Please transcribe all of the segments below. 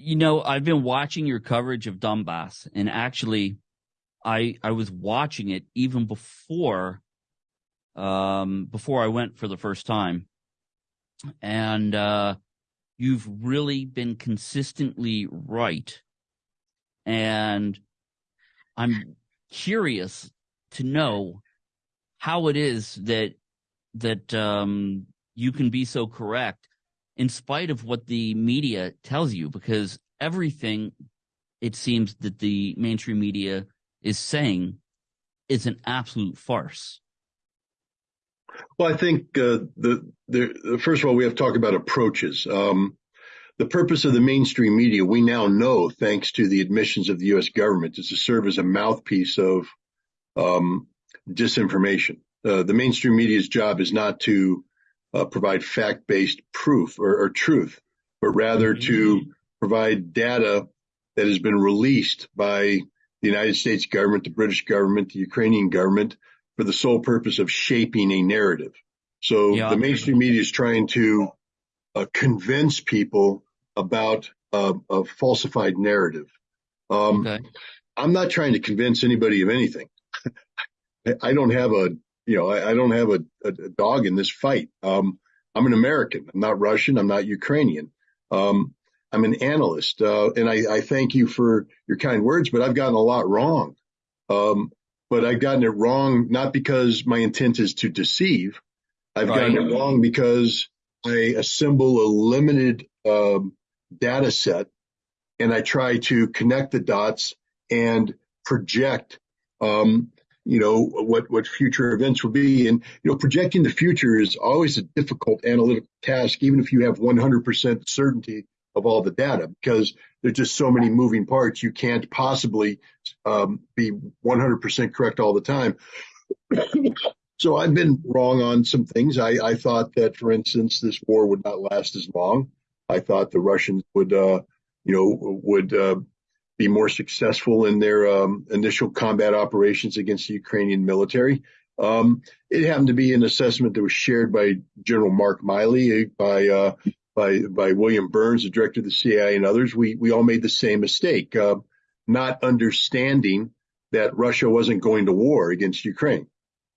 You know, I've been watching your coverage of Donbass, and actually, I I was watching it even before, um, before I went for the first time, and uh, you've really been consistently right, and I'm curious to know how it is that that um, you can be so correct in spite of what the media tells you, because everything it seems that the mainstream media is saying is an absolute farce. Well, I think uh, the, the first of all we have to talk about approaches. Um, the purpose of the mainstream media, we now know, thanks to the admissions of the U.S. government, is to serve as a mouthpiece of um, disinformation. Uh, the mainstream media's job is not to uh, provide fact-based proof or, or truth, but rather mm-hmm. to provide data that has been released by the United States government, the British government, the Ukrainian government for the sole purpose of shaping a narrative. So yeah. the mainstream media is trying to uh, convince people about uh, a falsified narrative. Um, okay. I'm not trying to convince anybody of anything. I don't have a you know, I, I don't have a, a, dog in this fight. Um, I'm an American. I'm not Russian. I'm not Ukrainian. Um, I'm an analyst, uh, and I, I, thank you for your kind words, but I've gotten a lot wrong. Um, but I've gotten it wrong not because my intent is to deceive. I've right. gotten it wrong because I assemble a limited um, data set and I try to connect the dots and project um, you know, what, what future events will be. And, you know, projecting the future is always a difficult analytical task, even if you have 100% certainty of all the data, because there's just so many moving parts. You can't possibly um, be 100% correct all the time. so I've been wrong on some things. I, I, thought that, for instance, this war would not last as long. I thought the Russians would, uh, you know, would uh, be more successful in their um, initial combat operations against the Ukrainian military. Um, it happened to be an assessment that was shared by General Mark Milley, by uh, by by William Burns, the director of the CIA, and others. We we all made the same mistake, uh, not understanding that Russia wasn't going to war against Ukraine.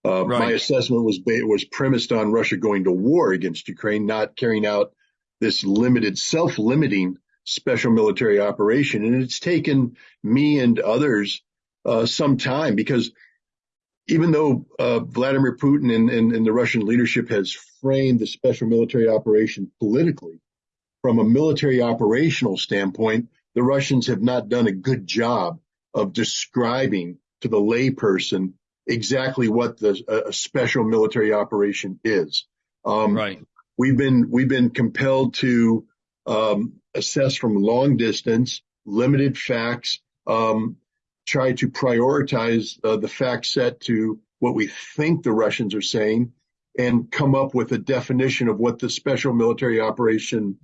Uh, right. My assessment was was premised on Russia going to war against Ukraine, not carrying out this limited, self-limiting special military operation. And it's taken me and others uh, some time because even though uh, Vladimir Putin and, and, and, the Russian leadership has framed the special military operation politically, from a military operational standpoint, the Russians have not done a good job of describing to the layperson exactly what the a special military operation is. Um, right. We've been we've been compelled to um, assess from long distance, limited facts, um, try to prioritize uh, the fact set to what we think the Russians are saying and come up with a definition of what the special military operation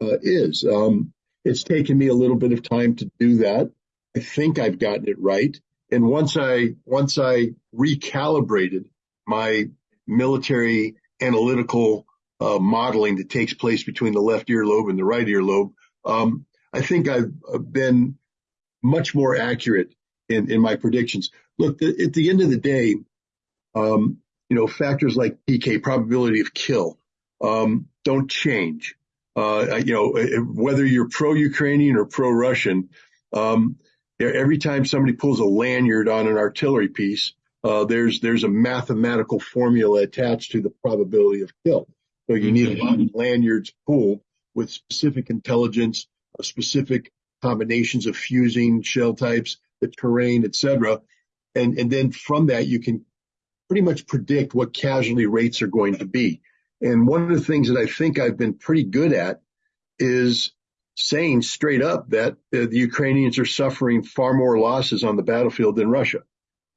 uh, is. Um, it's taken me a little bit of time to do that. I think I've gotten it right. And once I once I recalibrated my military analytical uh, modeling that takes place between the left earlobe and the right earlobe, um, I think I've been much more accurate in, in my predictions. Look, the, at the end of the day, um, you know, factors like PK, probability of kill, um, don't change. Uh, you know, whether you're pro-Ukrainian or pro-Russian, um, every time somebody pulls a lanyard on an artillery piece, uh, there's there's a mathematical formula attached to the probability of kill. So you need a lot of lanyards pulled with specific intelligence, uh, specific combinations of fusing shell types, the terrain, etc. And, and then from that, you can pretty much predict what casualty rates are going to be. And one of the things that I think I've been pretty good at is saying straight up that uh, the Ukrainians are suffering far more losses on the battlefield than Russia.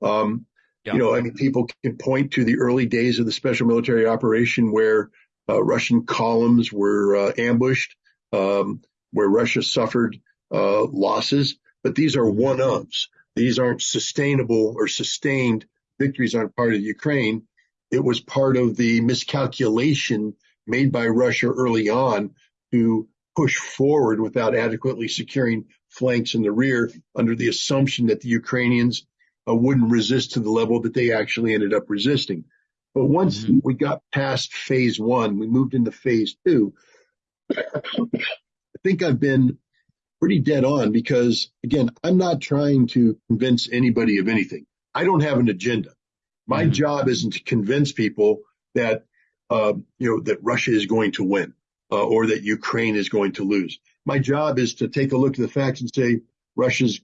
Um, yeah. You know, I mean, people can point to the early days of the special military operation where Russian columns were uh, ambushed, um, where Russia suffered uh, losses. But these are one-offs. These aren't sustainable or sustained victories on part of Ukraine. It was part of the miscalculation made by Russia early on to push forward without adequately securing flanks in the rear under the assumption that the Ukrainians uh, wouldn't resist to the level that they actually ended up resisting. But once mm-hmm. we got past phase one, we moved into phase two. I think I've been pretty dead on because again, I'm not trying to convince anybody of anything. I don't have an agenda. My mm-hmm. job isn't to convince people that, uh, you know, that Russia is going to win uh, or that Ukraine is going to lose. My job is to take a look at the facts and say Russia's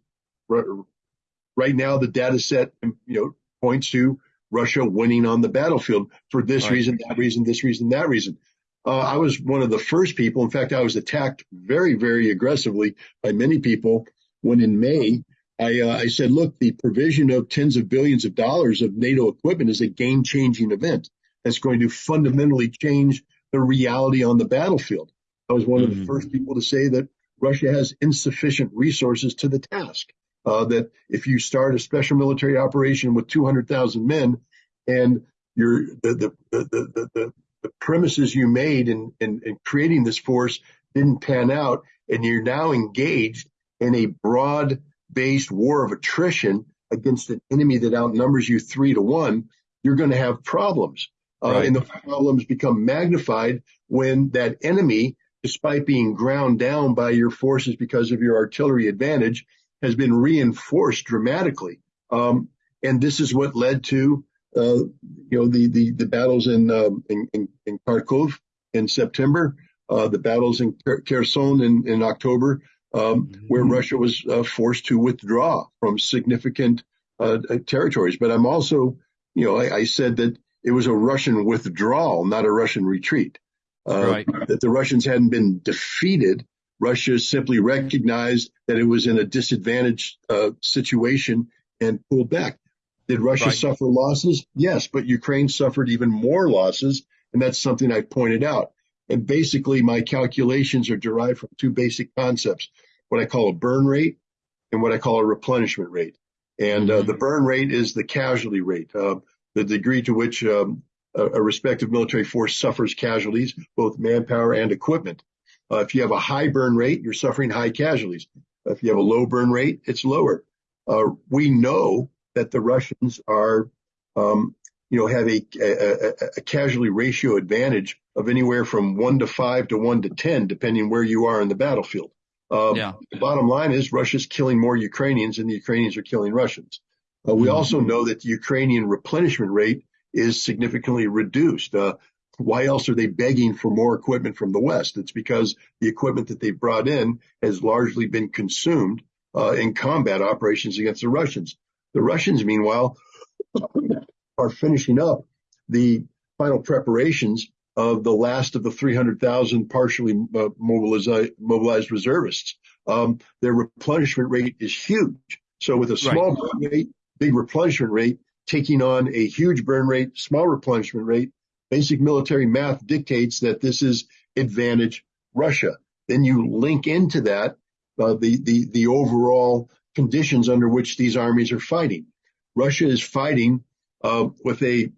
right now the data set, you know, points to Russia winning on the battlefield for this right. reason, that reason, this reason, that reason. Uh, I was one of the first people. In fact, I was attacked very, very aggressively by many people when in May I, uh, I said, look, the provision of tens of billions of dollars of NATO equipment is a game changing event that's going to fundamentally change the reality on the battlefield. I was one mm-hmm. of the mm-hmm. first people to say that Russia has insufficient resources to the task. Uh, that if you start a special military operation with 200,000 men and you're the, the, the, the, the, the premises you made in, in, in creating this force didn't pan out and you're now engaged in a broad based war of attrition against an enemy that outnumbers you three to one, you're going to have problems. Uh, right. and the problems become magnified when that enemy, despite being ground down by your forces because of your artillery advantage, has been reinforced dramatically. Um, and this is what led to, uh, you know, the, the, the battles in, um, in, in, in, Kharkov in September, uh, the battles in Kherson in, in October, um, mm-hmm. where Russia was uh, forced to withdraw from significant uh, territories. But I'm also, you know, I, I said that it was a Russian withdrawal, not a Russian retreat. Uh, right. That the Russians hadn't been defeated. Russia simply recognized that it was in a disadvantaged uh, situation and pulled back. Did Russia right. suffer losses? Yes, but Ukraine suffered even more losses, and that's something I pointed out. And basically, my calculations are derived from two basic concepts: what I call a burn rate and what I call a replenishment rate. And uh, mm-hmm. the burn rate is the casualty rate. Uh, the degree to which um, a, a, respective military force suffers casualties, both manpower and equipment. Uh, if you have a high burn rate, you're suffering high casualties. If you have a low burn rate, it's lower. Uh, we know that the Russians are, um, you know, have a, a, a, casualty ratio advantage of anywhere from one to five to one to 10, depending where you are in the battlefield. Um, yeah. The bottom line is Russia's killing more Ukrainians and the Ukrainians are killing Russians. Uh, we mm-hmm. also know that the Ukrainian replenishment rate is significantly reduced. Uh, why else are they begging for more equipment from the West? It's because the equipment that they've brought in has largely been consumed uh, in combat operations against the Russians. The Russians, meanwhile, are finishing up the final preparations of the last of the 300,000 partially uh, mobilized, mobilized reservists. Um, their replenishment rate is huge. So with a small right. rate, big replenishment rate, taking on a huge burn rate, small replenishment rate, basic military math dictates that this is advantage Russia. Then you link into that uh, the, the, the overall conditions under which these armies are fighting. Russia is fighting uh, with a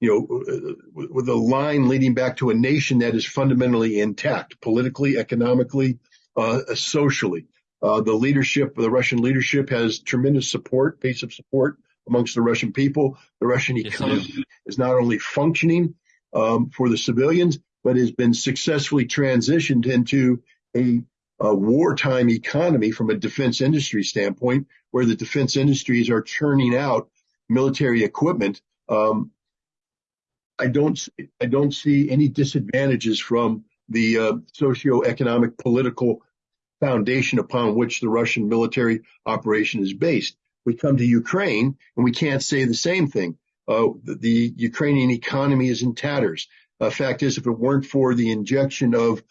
you know, uh, with a line leading back to a nation that is fundamentally intact, politically, economically, uh, socially. Uh, the leadership, the Russian leadership has tremendous support, base of support amongst the Russian people. The Russian economy yes, is not only functioning um, for the civilians, but has been successfully transitioned into a, a, wartime economy from a defense industry standpoint, where the defense industries are churning out military equipment. Um, I don't, I don't see any disadvantages from the uh, socio-economic political foundation upon which the Russian military operation is based. We come to Ukraine and we can't say the same thing. Uh, the, Ukrainian economy is in tatters. Uh, fact is, if it weren't for the injection of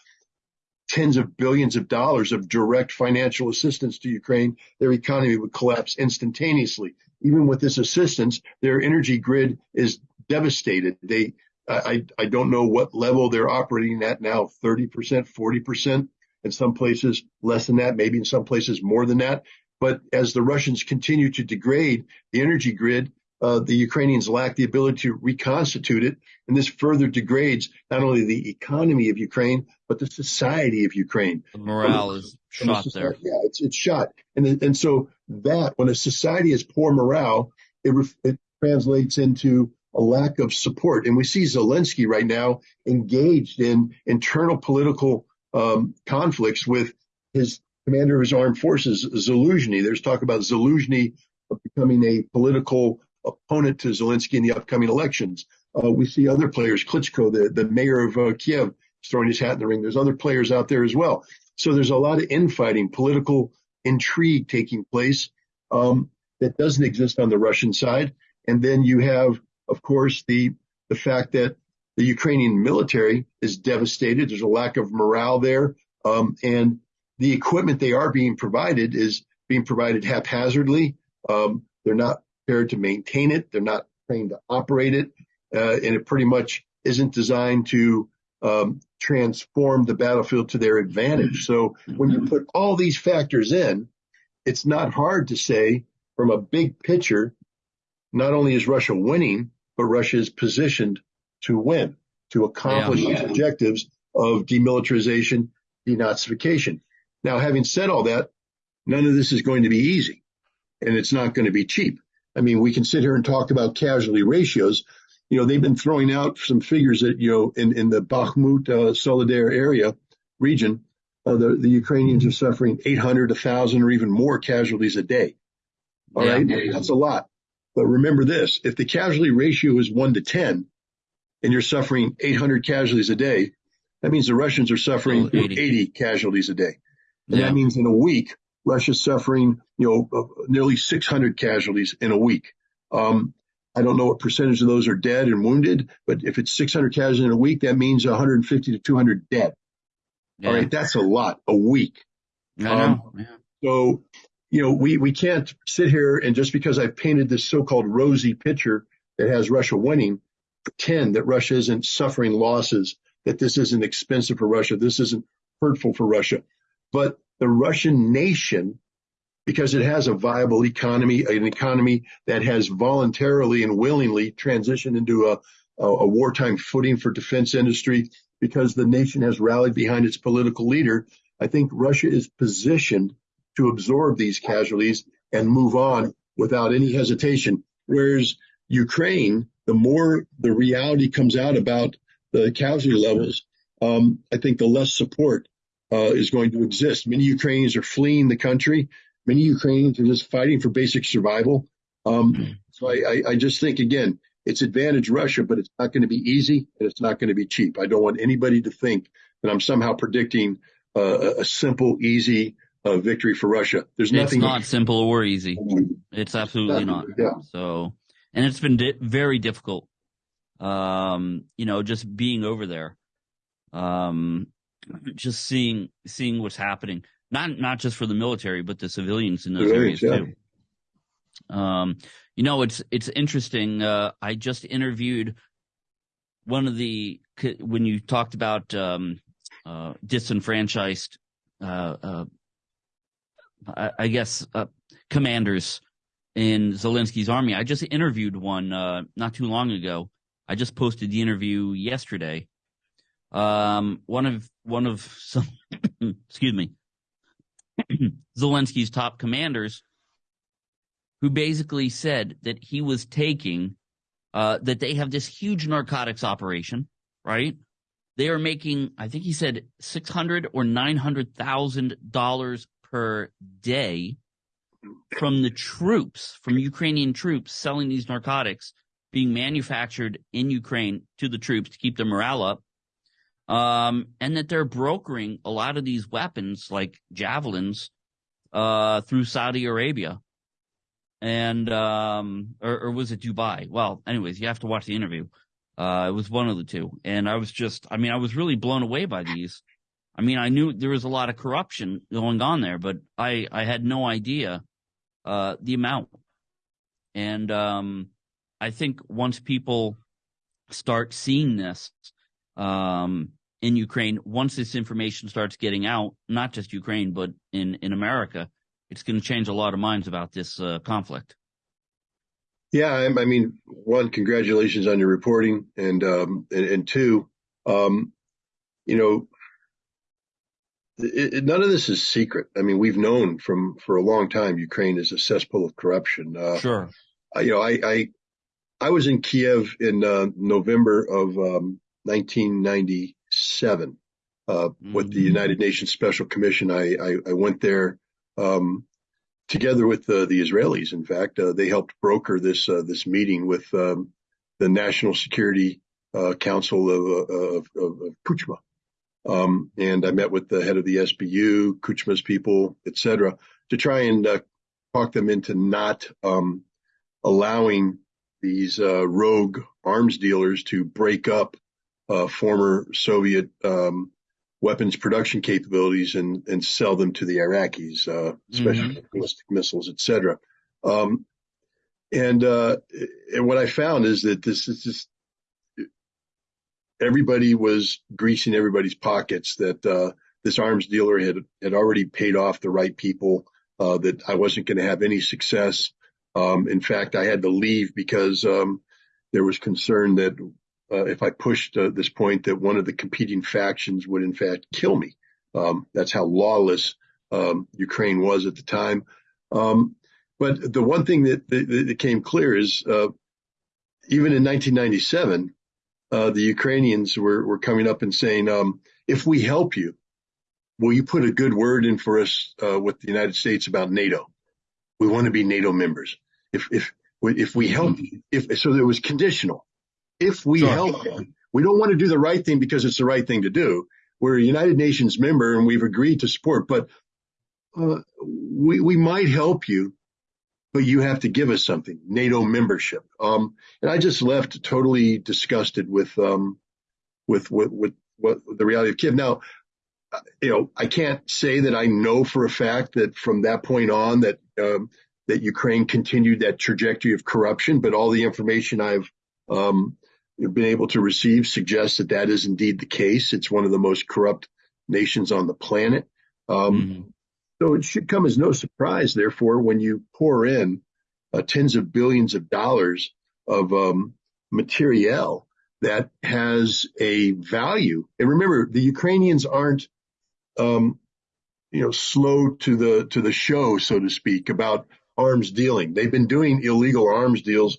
tens of billions of dollars of direct financial assistance to Ukraine, their economy would collapse instantaneously. Even with this assistance, their energy grid is devastated. They, I, I don't know what level they're operating at now, 30%, 40% in some places less than that, maybe in some places more than that. But as the Russians continue to degrade the energy grid, uh, the Ukrainians lack the ability to reconstitute it. And this further degrades not only the economy of Ukraine, but the society of Ukraine. The morale is shot there. Yeah, it's, it's shot. And, and so that when a society has poor morale, it, it translates into a lack of support. And we see Zelensky right now engaged in internal political um, conflicts with his commander of his armed forces, Zaluzhny. There's talk about Zaluzhny becoming a political opponent to Zelensky in the upcoming elections. Uh, we see other players, Klitschko, the, the mayor of uh, Kiev, throwing his hat in the ring. There's other players out there as well. So there's a lot of infighting, political intrigue taking place um, that doesn't exist on the Russian side. And then you have, of course, the the fact that the Ukrainian military is devastated. There's a lack of morale there, um, and the equipment they are being provided is being provided haphazardly. Um, they're not prepared to maintain it. They're not trained to operate it. Uh, and it pretty much isn't designed to um, transform the battlefield to their advantage. So when you put all these factors in, it's not hard to say from a big picture, not only is Russia winning, but Russia is positioned to win, to accomplish yeah, yeah. its objectives of demilitarization, denazification. Now, having said all that, none of this is going to be easy and it's not going to be cheap. I mean, we can sit here and talk about casualty ratios. You know, they've been throwing out some figures that, you know, in, in the Bakhmut, uh, Soledar area region, uh, the, the Ukrainians are suffering 800, 1,000 or even more casualties a day. All yeah. right, That's a lot. But remember this, if the casualty ratio is one to 10 and you're suffering 800 casualties a day, that means the Russians are suffering 80. 80 casualties a day. And yeah. that means in a week, Russia's suffering, you know, uh, nearly 600 casualties in a week. Um, I don't know what percentage of those are dead and wounded, but if it's 600 casualties in a week, that means 150 to 200 dead. Yeah. All right, that's a lot a week. I know. Um, yeah. So, you know, we we can't sit here and just because I've painted this so-called rosy picture that has Russia winning, pretend that Russia isn't suffering losses, that this isn't expensive for Russia, this isn't hurtful for Russia. But the Russian nation, because it has a viable economy, an economy that has voluntarily and willingly transitioned into a, a, a wartime footing for defense industry, because the nation has rallied behind its political leader, I think Russia is positioned to absorb these casualties and move on without any hesitation. Whereas Ukraine, the more the reality comes out about the casualty levels, um, I think the less support uh, is going to exist. Many Ukrainians are fleeing the country. Many Ukrainians are just fighting for basic survival. Um, so I, I, I, just think again, it's advantage Russia, but it's not going to be easy and it's not going to be cheap. I don't want anybody to think that I'm somehow predicting uh, a simple, easy uh, victory for Russia. There's nothing. It's not simple or easy. It's absolutely not. Yeah. So, and it's been di- very difficult. Um, you know, just being over there. Um, just seeing seeing what's happening, not not just for the military, but the civilians in those areas yeah. too. Um, you know, it's it's interesting. Uh, I just interviewed one of the when you talked about um, uh, disenfranchised, uh, uh I, I, guess uh, commanders in Zelensky's army. I just interviewed one uh, not too long ago. I just posted the interview yesterday um, one of one of some, excuse me, Zelensky's top commanders, who basically said that he was taking uh, that they have this huge narcotics operation, right? They are making, I think he said, six hundred or nine hundred thousand dollars per day from the troops, from Ukrainian troops selling these narcotics being manufactured in Ukraine to the troops to keep their morale up um, and that they're brokering a lot of these weapons like javelins uh, through Saudi Arabia. And um, or, or, was it Dubai? Well, anyways, you have to watch the interview. Uh, it was one of the two, and I was just, I mean, I was really blown away by these. I mean, I knew there was a lot of corruption going on there, but I I had no idea uh, the amount. And um, I think once people start seeing this, um, in Ukraine, once this information starts getting out, not just Ukraine, but in, in America, it's going to change a lot of minds about this uh, conflict. Yeah, I, I mean, one, congratulations on your reporting, and um, and, and two, um, you know, it, it, none of this is secret. I mean, we've known from for a long time Ukraine is a cesspool of corruption. Uh, sure. you know, I, I I was in Kiev in uh, November of um, 1997 uh, mm-hmm. with the mm-hmm. United Nations Special Commission. I I, I went there um, together with the, the Israelis. In fact, uh, they helped broker this uh, this meeting with um, the National Security uh, Council of, of, of, of Kuchma. Um, and I met with the head of the SBU, Kuchma's people, et cetera, to try and uh, talk them into not um, allowing these uh, rogue arms dealers to break up uh, former Soviet um, weapons production capabilities and, and sell them to the Iraqis, uh, especially mm-hmm. ballistic missiles, et cetera. Um, and, uh, and what I found is that this is just everybody was greasing everybody's pockets that uh, this arms dealer had had already paid off the right people. Uh, that I wasn't going to have any success. Um, in fact, I had to leave because um, there was concern that uh, if I pushed uh, this point, that one of the competing factions would in fact kill me. Um, that's how lawless um, Ukraine was at the time. Um, but the one thing that, that, that came clear is uh, even in 1997, uh, the Ukrainians were, were coming up and saying, um, if we help you, will you put a good word in for us uh, with the United States about NATO? We want to be NATO members. If if if we help you, if so, it was conditional. If we sure. help you, we don't want to do the right thing because it's the right thing to do. We're a United Nations member and we've agreed to support, but uh, we we might help you but you have to give us something, NATO membership. Um, and I just left totally disgusted with, um, with, with, with, what the reality of Kiev. Now, uh, you know, I can't say that I know for a fact that from that point on that, um, that Ukraine continued that trajectory of corruption, but all the information I've, um, been able to receive suggests that that is indeed the case. It's one of the most corrupt nations on the planet. Um, mm-hmm. So it should come as no surprise, therefore, when you pour in uh, tens of billions of dollars of um, materiel that has a value. And remember, the Ukrainians aren't, um, you know, slow to the to the show, so to speak, about arms dealing. They've been doing illegal arms deals.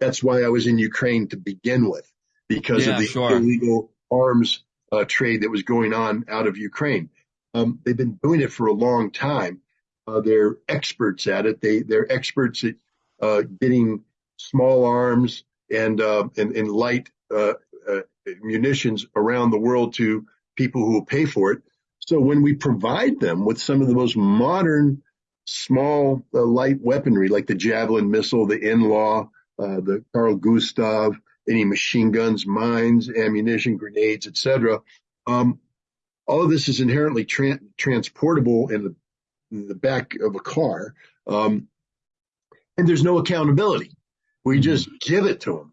That's why I was in Ukraine to begin with, because yeah, of the sure. illegal arms uh, trade that was going on out of Ukraine. Um, they've been doing it for a long time. Uh, they're experts at it. They they're experts at uh, getting small arms and uh, and, and, light uh, uh, munitions around the world to people who will pay for it. So when we provide them with some of the most modern small uh, light weaponry, like the Javelin missile, the NLAW, the Carl Gustav, any machine guns, mines, ammunition, grenades, etc. Um, all of this is inherently tra- transportable in the, in the, back of a car. Um, and there's no accountability. We mm-hmm. just give it to them.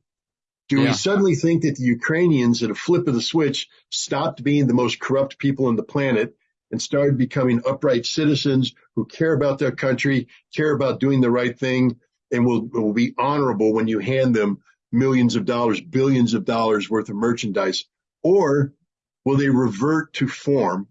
Do yeah. we suddenly think that the Ukrainians at a flip of the switch stopped being the most corrupt people on the planet and started becoming upright citizens who care about their country, care about doing the right thing, and will, will be honorable when you hand them millions of dollars, billions of dollars worth of merchandise? Or will they revert to form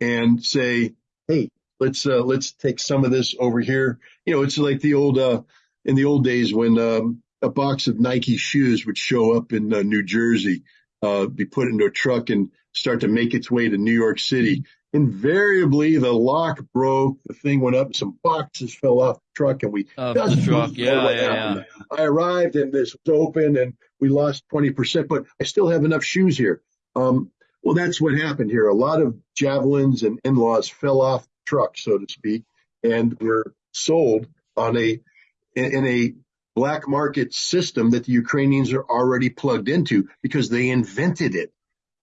and say, Hey, let's, uh, let's take some of this over here. You know, it's like the old, uh, in the old days when, um, a box of Nike shoes would show up in uh, New Jersey, uh, be put into a truck and start to make its way to New York City. Invariably, the lock broke, the thing went up, some boxes fell off the truck, and we uh, the truck. Yeah, yeah, yeah. I arrived and this was open, and we lost twenty percent, but I still have enough shoes here. Um, well, that's what happened here. A lot of javelins and NLAWs fell off the truck, so to speak, and were sold on a in a black market system that the Ukrainians are already plugged into because they invented it.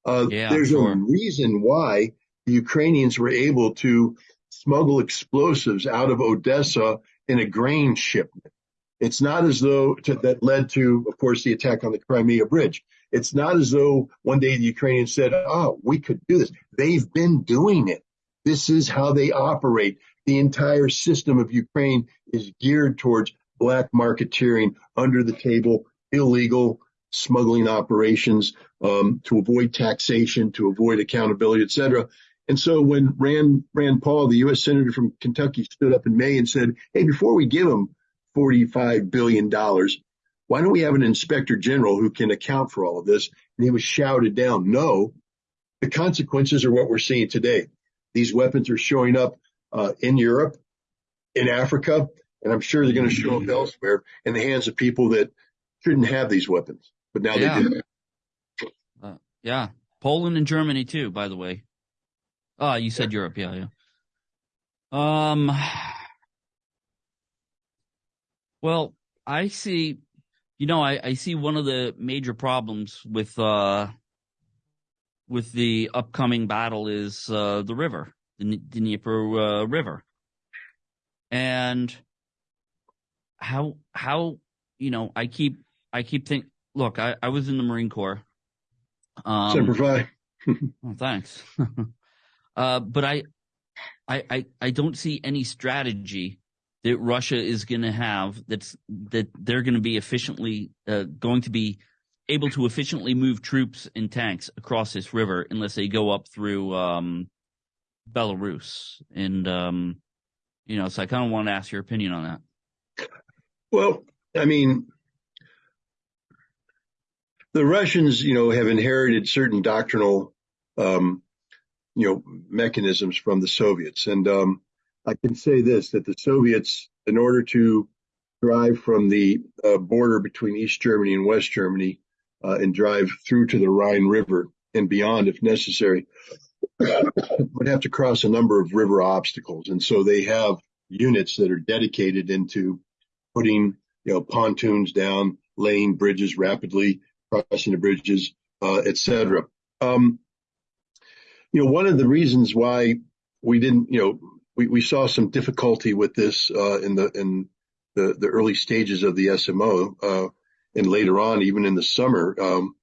Uh, yeah, there's sure. a reason why the Ukrainians were able to smuggle explosives out of Odessa in a grain shipment. It's not as though to, that led to, of course, the attack on the Crimea bridge. It's not as though one day the Ukrainians said, oh, we could do this. They've been doing it. This is how they operate. The entire system of Ukraine is geared towards black marketeering, under the table, illegal smuggling operations, um, to avoid taxation, to avoid accountability, et cetera. And so when Rand, Rand Paul, the U.S. Senator from Kentucky, stood up in May and said, Hey, before we give them $45 billion, why don't we have an inspector general who can account for all of this? And he was shouted down. No, the consequences are what we're seeing today. These weapons are showing up uh, in Europe, in Africa, and I'm sure they're going to show up elsewhere in the hands of people that shouldn't have these weapons, but now yeah. they do. Uh, yeah, Poland and Germany too, by the way. Oh, you said yeah. Europe, yeah, yeah. Um, well, I see, you know, I, I see one of the major problems with, uh, with the upcoming battle is, uh, the river, the Dnieper, uh, River. And how, how, you know, I keep, I keep think, look, I, I was in the Marine Corps. Um, Semper Fi. well, thanks. Uh, but I, I, I, I don't see any strategy that Russia is going to have that's that they're going to be efficiently uh, going to be able to efficiently move troops and tanks across this river unless they go up through um, Belarus. And um, you know, so I kind of want to ask your opinion on that. Well, I mean, the Russians, you know, have inherited certain doctrinal um, you know, mechanisms from the Soviets. And um, I can say this, that the Soviets, in order to drive from the uh, border between East Germany and West Germany uh, and drive through to the Rhine River and beyond if necessary, would have to cross a number of river obstacles. And so they have units that are dedicated into putting, you know, pontoons down, laying bridges rapidly, crossing the bridges, uh, et cetera. Um, you know, one of the reasons why we didn't, you know, we, we saw some difficulty with this uh, in the in the, the early stages of the SMO, uh, and later on, even in the summer, um,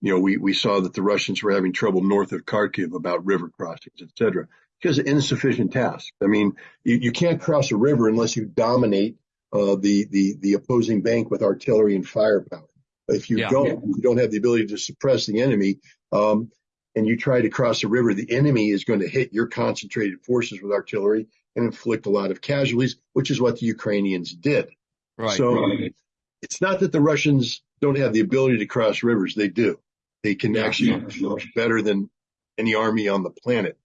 you know, we, we saw that the Russians were having trouble north of Kharkiv about river crossings, et cetera, because of insufficient tasks. I mean, you, you can't cross a river unless you dominate uh, the the the opposing bank with artillery and firepower. If you yeah, don't, you don't have the ability to suppress the enemy. Um, and you try to cross a river, the enemy is going to hit your concentrated forces with artillery and inflict a lot of casualties, which is what the Ukrainians did. Right. So right. it's not that the Russians don't have the ability to cross rivers. They do. They can yeah, actually yeah. better than any army on the planet.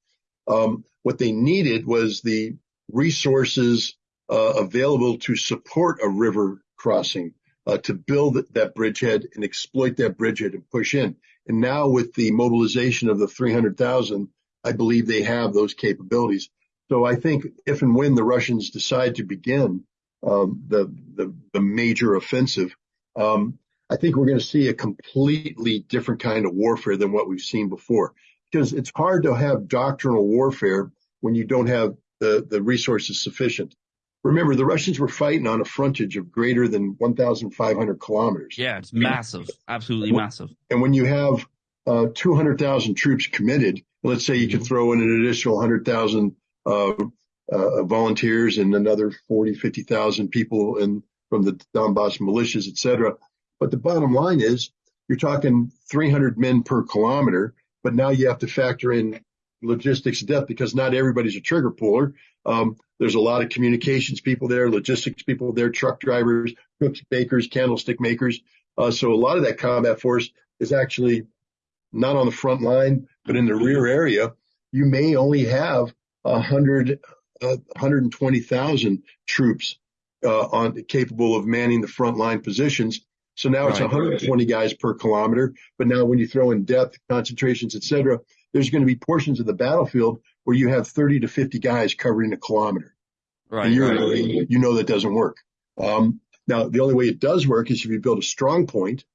Um, what they needed was the resources uh, available to support a river crossing, uh, to build that bridgehead and exploit that bridgehead and push in. And now with the mobilization of the 300,000, I believe they have those capabilities. So I think if and when the Russians decide to begin um, the, the, the major offensive, um, I think we're going to see a completely different kind of warfare than what we've seen before. Because it's hard to have doctrinal warfare when you don't have the, the resources sufficient. Remember, the Russians were fighting on a frontage of greater than 1,500 kilometers. Yeah, it's massive, absolutely massive. And when you have uh, 200,000 troops committed, let's say you could throw in an additional 100,000 uh, uh, volunteers and another 40, 50,000 people in, from the Donbass militias, et cetera. But the bottom line is you're talking 300 men per kilometer, but now you have to factor in logistics depth because not everybody's a trigger puller. Um, there's a lot of communications people there, logistics people there, truck drivers, cooks, bakers, candlestick makers. Uh, so a lot of that combat force is actually not on the front line, but in the rear area. You may only have a hundred, uh, 120,000 troops uh, on capable of manning the front line positions. So now right, it's 120 guys per kilometer. But now when you throw in depth, concentrations, et cetera, there's going to be portions of the battlefield where you have 30 to 50 guys covering a kilometer. Right. And you're, right. you know that doesn't work. Um, now, the only way it does work is if you build a strong point,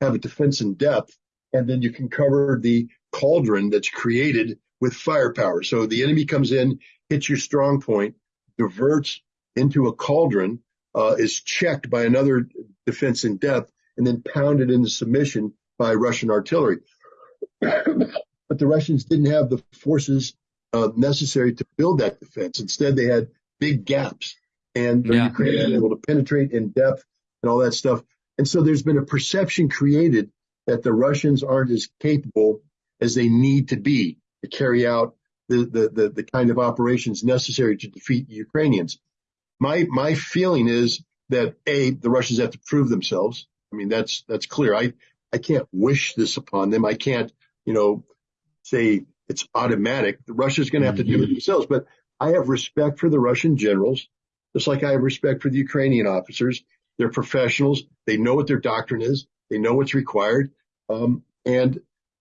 have a defense in depth, and then you can cover the cauldron that's created with firepower. So the enemy comes in, hits your strong point, diverts into a cauldron, uh, is checked by another defense in depth, and then pounded into submission by Russian artillery. but the Russians didn't have the forces uh, necessary to build that defense. Instead, they had big gaps. and the Yeah. Ukrainians are able to penetrate in depth and all that stuff. And so there's been a perception created that the Russians aren't as capable as they need to be to carry out the, the, the, the kind of operations necessary to defeat the Ukrainians. My, my feeling is that A, the Russians have to prove themselves. I mean, that's, that's clear. I, I can't wish this upon them. I can't, you know, say it's automatic. The Russia's going to have to do it themselves, but I have respect for the Russian generals, just like I have respect for the Ukrainian officers. They're professionals. They know what their doctrine is. They know what's required. Um, and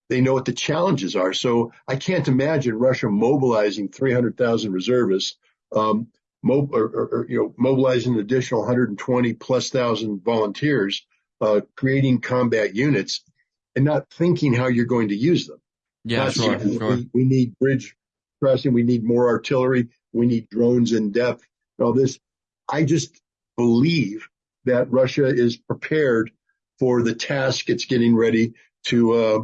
they know what the challenges are. So I can't imagine Russia mobilizing 300,000 reservists, um, mo- or, or, or, you know, mobilizing an additional 120 plus thousand volunteers, uh, creating combat units and not thinking how you're going to use them. Yeah, Not sure, sure. We, we need bridge crossing. We need more artillery. We need drones in depth. All this. I just believe that Russia is prepared for the task it's getting ready to uh,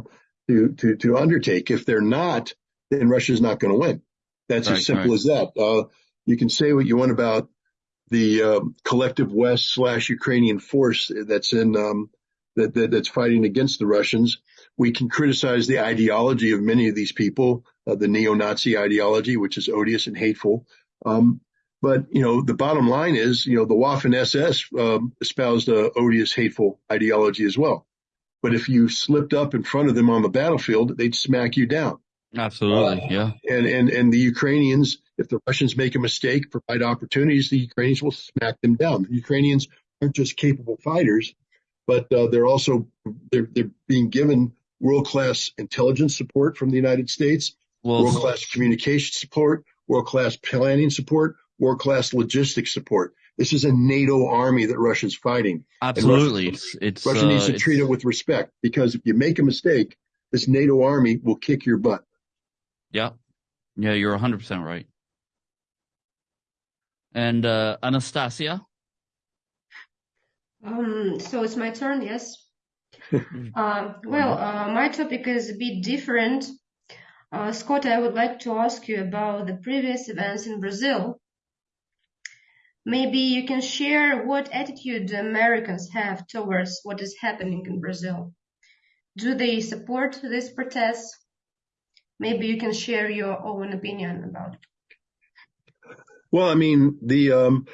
to to to undertake. If they're not, then Russia's not going to win. That's Right, as simple right. as that. Uh, you can say what you want about the uh, collective West slash Ukrainian force that's in um, that, that that's fighting against the Russians. We can criticize the ideology of many of these people, uh, the neo-Nazi ideology, which is odious and hateful. Um, but you know, the bottom line is, you know, the Waffen SS um, espoused a odious, hateful ideology as well. But if you slipped up in front of them on the battlefield, they'd smack you down. Absolutely. Yeah. And and and the Ukrainians, if the Russians make a mistake, provide opportunities, the Ukrainians will smack them down. The Ukrainians aren't just capable fighters, but uh, they're also they're they're being given world class intelligence support from the United States, world class communication support, world class planning support, world class logistics support. This is a NATO army that Russia's fighting. absolutely. It's, it's, Russia uh, needs to treat it with respect because if you make a mistake, this NATO army will kick your butt. Yeah. Yeah, you're 100% right. And, uh, Anastasia? Um, so it's my turn, yes. Uh, well, uh, my topic is a bit different. Uh, Scott, I would like to ask you about the previous events in Brazil. Maybe you can share what attitude the Americans have towards what is happening in Brazil. Do they support these protests? Maybe you can share your own opinion about it. Well, I mean, the um,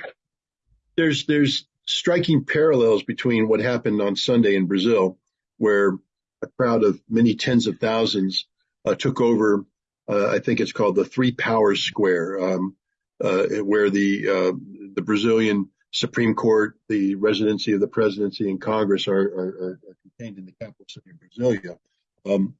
there's there's striking parallels between what happened on Sunday in Brazil, where a crowd of many tens of thousands uh, took over. Uh, I think it's called the Three Powers Square, um, uh, where the uh, the Brazilian Supreme Court, the residency of the presidency, and Congress are, are, are contained in the capital city of Brasilia. Um,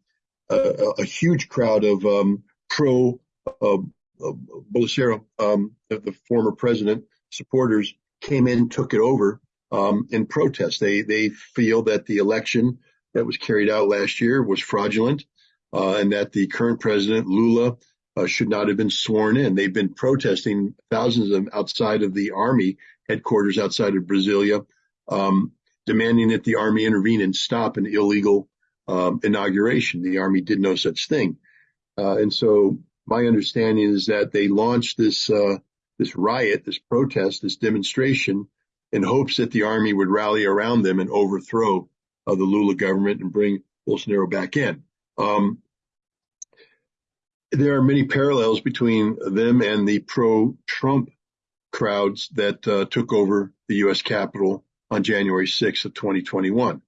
a, a huge crowd of um, pro uh, uh, Bolsonaro, um, the, the former president, supporters came in, and took it over um, in protest. They they feel that the election that was carried out last year was fraudulent, uh, and that the current president Lula uh, should not have been sworn in. They've been protesting thousands of them outside of the army headquarters outside of Brasilia, um, demanding that the army intervene and stop an illegal um, inauguration. The army did no such thing, uh, and so my understanding is that they launched this uh, this riot, this protest, this demonstration, in hopes that the army would rally around them and overthrow uh, the Lula government and bring Bolsonaro back in. Um, there are many parallels between them and the pro-Trump crowds that uh, took over the U.S. Capitol on January 6th of 2021.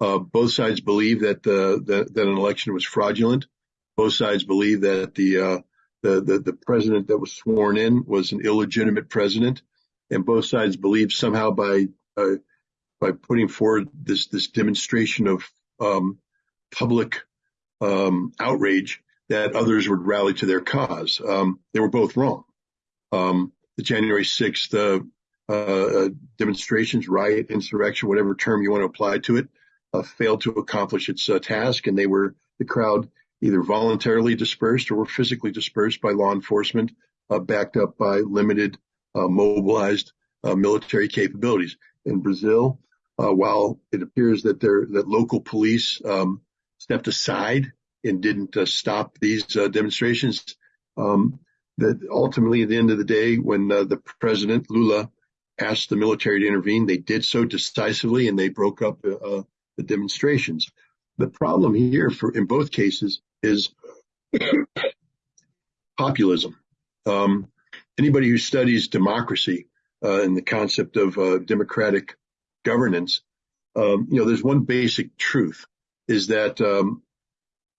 Uh, both sides believe that, uh, that that an election was fraudulent. Both sides believe that the, uh, the the the president that was sworn in was an illegitimate president, and both sides believe somehow by uh, by putting forward this this demonstration of um, public um, outrage that others would rally to their cause. Um, they were both wrong. Um, the January 6th uh, uh, demonstrations, riot, insurrection, whatever term you want to apply to it, uh, failed to accomplish its uh, task, and they were the crowd either voluntarily dispersed or were physically dispersed by law enforcement, uh, backed up by limited uh, mobilized uh, military capabilities. In Brazil, uh, while it appears that there that local police um, stepped aside and didn't uh, stop these uh, demonstrations, um, that ultimately at the end of the day, when the president Lula asked the military to intervene, they did so decisively and they broke up the demonstrations. The problem here for in both cases is populism. Um, anybody who studies democracy uh, and the concept of uh, democratic governance, um, you know, there's one basic truth is that um,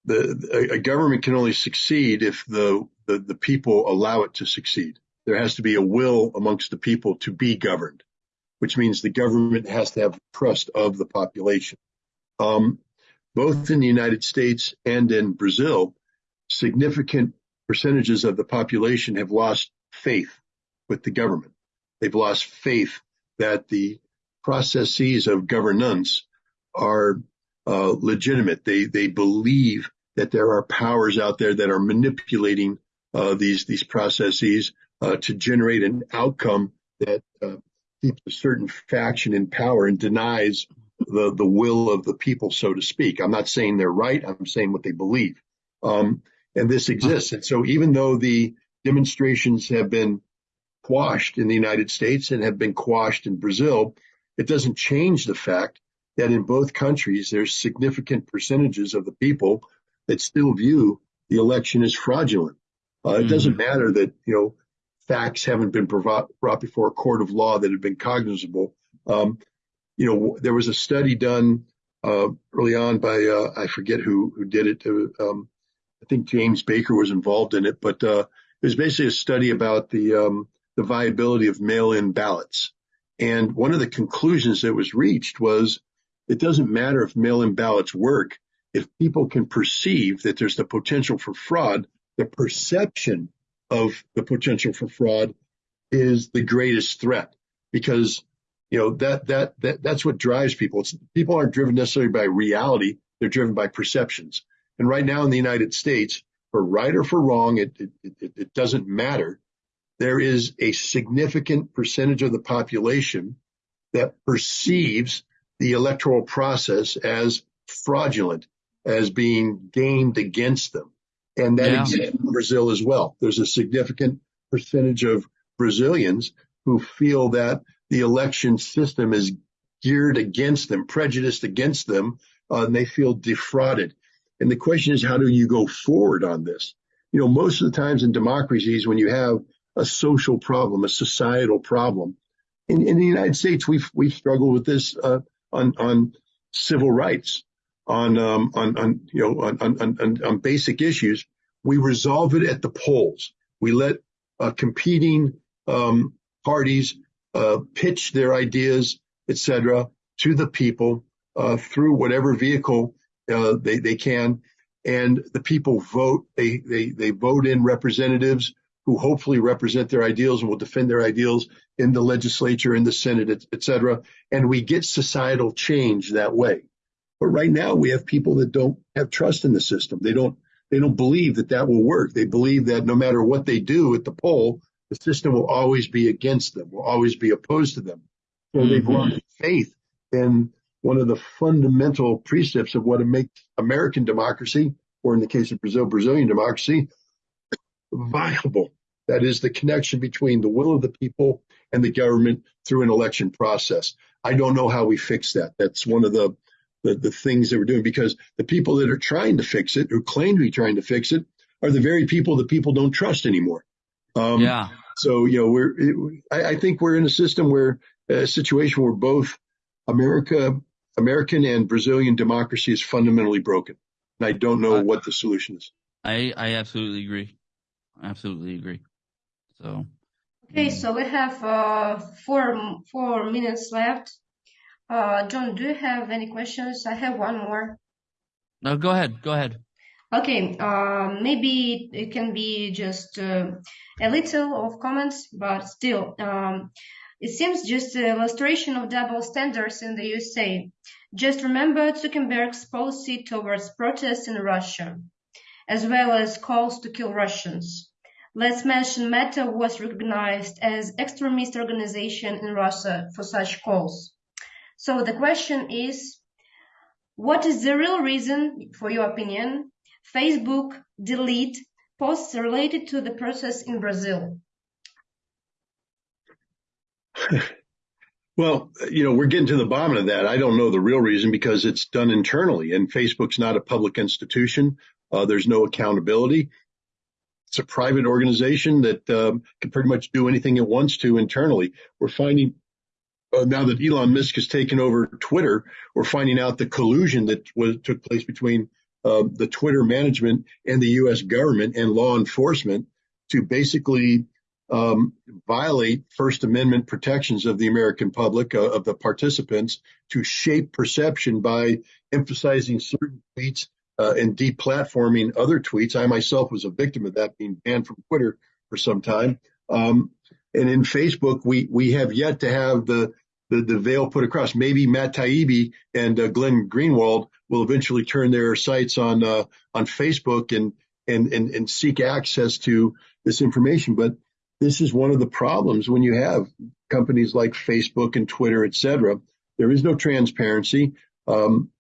the a, government can only succeed if the, the the people allow it to succeed. There has to be a will amongst the people to be governed, which means the government has to have trust of the population. Um, both in the United States and in Brazil, significant percentages of the population have lost faith with the government. They've lost faith that the processes of governance are uh, legitimate. They they believe that there are powers out there that are manipulating uh, these these processes uh, to generate an outcome that uh, keeps a certain faction in power and denies the the will of the people, so to speak. I'm not saying they're right. I'm saying what they believe. Um, and this exists. And so even though the demonstrations have been quashed in the United States and have been quashed in Brazil, it doesn't change the fact that in both countries there's significant percentages of the people that still view the election as fraudulent. Uh, mm-hmm. It doesn't matter that you know facts haven't been brought before a court of law that have been cognizable. Um, you know, there was a study done uh, early on by uh, I forget who who did it. Uh, um, I think James Baker was involved in it, but uh, it was basically a study about the um, the viability of mail-in ballots. And one of the conclusions that was reached was it doesn't matter if mail-in ballots work if people can perceive that there's the potential for fraud. The perception of the potential for fraud is the greatest threat because you know that that that that's what drives people. It's, people aren't driven necessarily by reality; they're driven by perceptions. And right now in the United States, for right or for wrong, it it, it, it doesn't matter. There is a significant percentage of the population that perceives the electoral process as fraudulent, as being gamed against them. And that yeah. exists in Brazil as well. There's a significant percentage of Brazilians who feel that the election system is geared against them, prejudiced against them, uh, and they feel defrauded. And the question is, how do you go forward on this? You know, most of the times in democracies, when you have a social problem, a societal problem, in, in the United States, we've we've struggled with this uh, on on civil rights, on um, on on you know on, on on on basic issues. We resolve it at the polls. We let uh, competing um, parties uh, pitch their ideas, etc., to the people uh, through whatever vehicle uh, they they can, and the people vote. They they they vote in representatives who hopefully represent their ideals and will defend their ideals in the legislature, in the Senate, etc. And we get societal change that way. But right now we have people that don't have trust in the system. They don't they don't believe that that will work. They believe that no matter what they do at the poll, the system will always be against them, will always be opposed to them. So mm-hmm. they've lost faith in one of the fundamental precepts of what makes American democracy, or in the case of Brazil, Brazilian democracy, viable. That is the connection between the will of the people and the government through an election process. I don't know how we fix that. That's one of the, the, the things that we're doing because the people that are trying to fix it, who claim to be trying to fix it, are the very people that people don't trust anymore. Um, yeah. So you know, we're. It, I, I, think we're in a system where a situation where both America, American and Brazilian democracy is fundamentally broken, and I don't know I, what the solution is. I I absolutely agree. Absolutely agree. So. Okay, so we have uh, four four minutes left. Uh, John, do you have any questions? I have one more. No, go ahead. Go ahead. Okay, uh, maybe it can be just uh, a little of comments, but still, um, it seems just an illustration of double standards in the USA. Just remember Zuckerberg's policy towards protests in Russia, as well as calls to kill Russians. Let's mention Meta was recognized as extremist organization in Russia for such calls. So the question is, what is the real reason, for your opinion, Facebook delete posts related to the process in Brazil? Well, you know, we're getting to the bottom of that. I don't know the real reason because it's done internally and Facebook's not a public institution. Uh, there's no accountability. It's a private organization that um, can pretty much do anything it wants to internally. We're finding uh, now that Elon Musk has taken over Twitter, we're finding out the collusion that was took place between uh, the Twitter management and the U.S. government and law enforcement to basically um, violate First Amendment protections of the American public, uh, of the participants, to shape perception by emphasizing certain tweets uh, and deplatforming other tweets. I myself was a victim of that, being banned from Twitter for some time. Um, and in Facebook, we we have yet to have the the, the veil put across. Maybe Matt Taibbi and uh, Glenn Greenwald will eventually turn their sights on uh, on Facebook and, and and and seek access to this information. But this is one of the problems when you have companies like Facebook and Twitter, et cetera. There is no transparency. Um,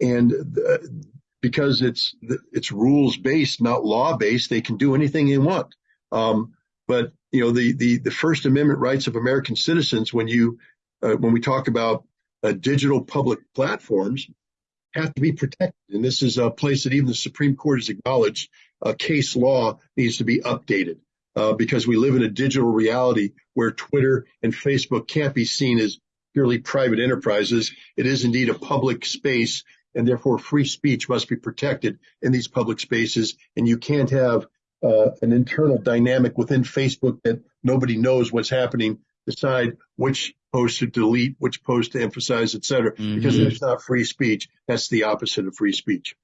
and the, because it's, it's rules based, not law based, they can do anything they want. Um, but you know, the, the, the First Amendment rights of American citizens, when you, uh, when we talk about uh, digital public platforms, have to be protected. And this is a place that even the Supreme Court has acknowledged uh, case law needs to be updated uh, because we live in a digital reality where Twitter and Facebook can't be seen as purely private enterprises. It is indeed a public space and therefore free speech must be protected in these public spaces. And you can't have uh, an internal dynamic within Facebook that nobody knows what's happening, decide which post to delete, which post to emphasize, et cetera, mm-hmm. because it's not free speech. That's the opposite of free speech.